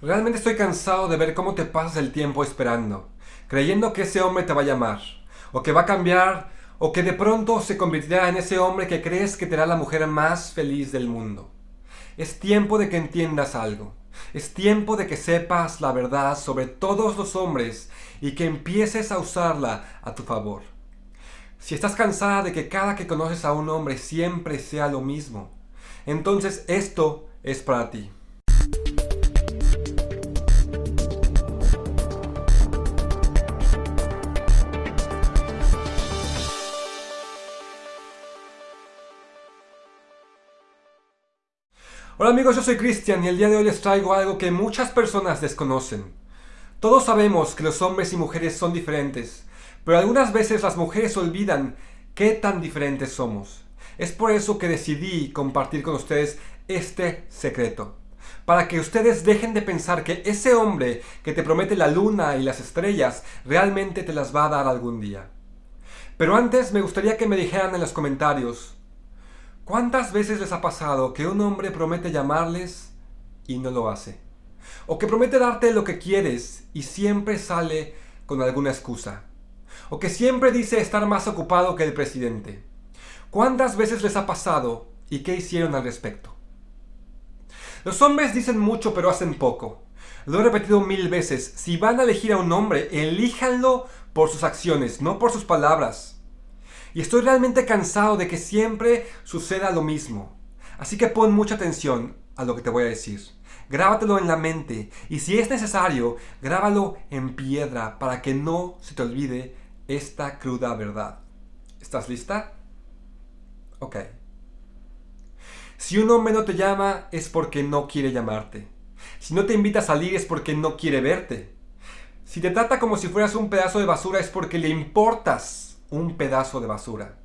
Realmente estoy cansado de ver cómo te pasas el tiempo esperando, creyendo que ese hombre te va a llamar, o que va a cambiar, o que de pronto se convertirá en ese hombre que crees que te hará la mujer más feliz del mundo. Es tiempo de que entiendas algo. Es tiempo de que sepas la verdad sobre todos los hombres y que empieces a usarla a tu favor. Si estás cansada de que cada que conoces a un hombre siempre sea lo mismo, entonces esto es para ti. Hola amigos, yo soy Cristian y el día de hoy les traigo algo que muchas personas desconocen. Todos sabemos que los hombres y mujeres son diferentes, pero algunas veces las mujeres olvidan qué tan diferentes somos. Es por eso que decidí compartir con ustedes este secreto. Para que ustedes dejen de pensar que ese hombre que te promete la luna y las estrellas realmente te las va a dar algún día. Pero antes me gustaría que me dijeran en los comentarios ¿Cuántas veces les ha pasado que un hombre promete llamarles y no lo hace? O que promete darte lo que quieres y siempre sale con alguna excusa. O que siempre dice estar más ocupado que el presidente. ¿Cuántas veces les ha pasado y qué hicieron al respecto? Los hombres dicen mucho pero hacen poco. Lo he repetido mil veces. Si van a elegir a un hombre, elíjanlo por sus acciones, no por sus palabras. Y estoy realmente cansado de que siempre suceda lo mismo. Así que pon mucha atención a lo que te voy a decir. Grábatelo en la mente y si es necesario, grábalo en piedra para que no se te olvide esta cruda verdad. ¿Estás lista? Ok. Si un hombre no te llama es porque no quiere llamarte. Si no te invita a salir es porque no quiere verte. Si te trata como si fueras un pedazo de basura es porque le importas un pedazo de basura.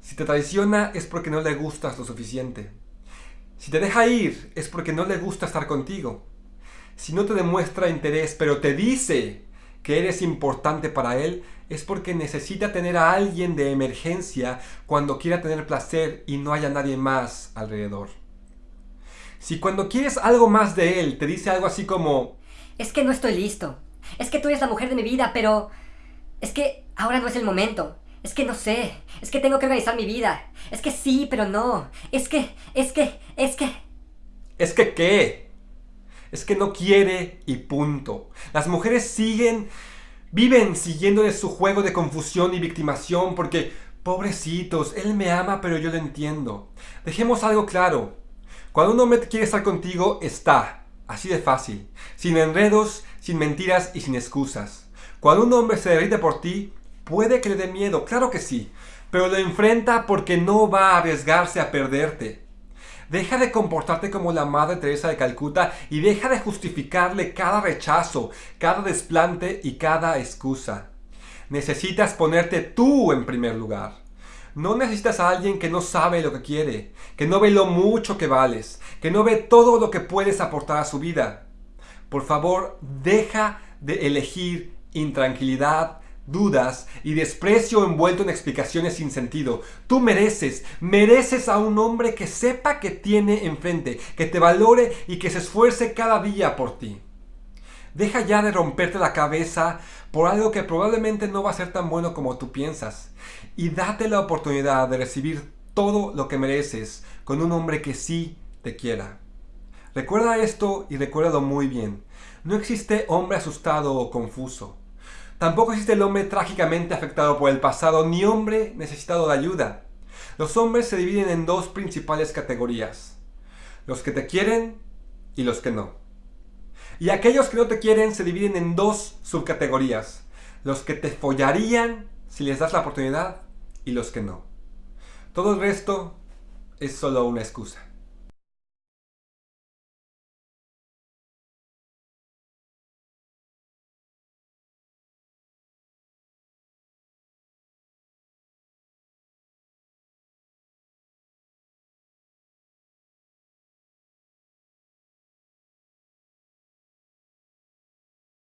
Si te traiciona es porque no le gustas lo suficiente. Si te deja ir es porque no le gusta estar contigo. Si no te demuestra interés pero te dice que eres importante para él, es porque necesita tener a alguien de emergencia cuando quiera tener placer y no haya nadie más alrededor. Si cuando quieres algo más de él te dice algo así como... Es que no estoy listo. Es que tú eres la mujer de mi vida, pero... Es que ahora no es el momento. Es que no sé. Es que tengo que organizar mi vida. Es que sí, pero no. Es que, es que, es que... ¿Es que qué? Es que no quiere y punto. Las mujeres siguen, viven siguiéndole su juego de confusión y victimación porque, pobrecitos, él me ama pero yo lo entiendo. Dejemos algo claro. Cuando un hombre quiere estar contigo, está. Así de fácil. Sin enredos, sin mentiras y sin excusas. Cuando un hombre se derrite por ti, puede que le dé miedo, claro que sí, pero lo enfrenta porque no va a arriesgarse a perderte. Deja de comportarte como la Madre Teresa de Calcuta y deja de justificarle cada rechazo, cada desplante y cada excusa. Necesitas ponerte tú en primer lugar. No necesitas a alguien que no sabe lo que quiere, que no ve lo mucho que vales, que no ve todo lo que puedes aportar a su vida. Por favor, deja de elegir intranquilidad, dudas y desprecio envuelto en explicaciones sin sentido. Tú mereces, mereces a un hombre que sepa que tiene enfrente, que te valore y que se esfuerce cada día por ti. Deja ya de romperte la cabeza por algo que probablemente no va a ser tan bueno como tú piensas y date la oportunidad de recibir todo lo que mereces con un hombre que sí te quiera. Recuerda esto y recuérdalo muy bien. No existe hombre asustado o confuso. Tampoco existe el hombre trágicamente afectado por el pasado, ni hombre necesitado de ayuda. Los hombres se dividen en dos principales categorías. Los que te quieren y los que no. Y aquellos que no te quieren se dividen en dos subcategorías. Los que te follarían si les das la oportunidad y los que no. Todo el resto es solo una excusa.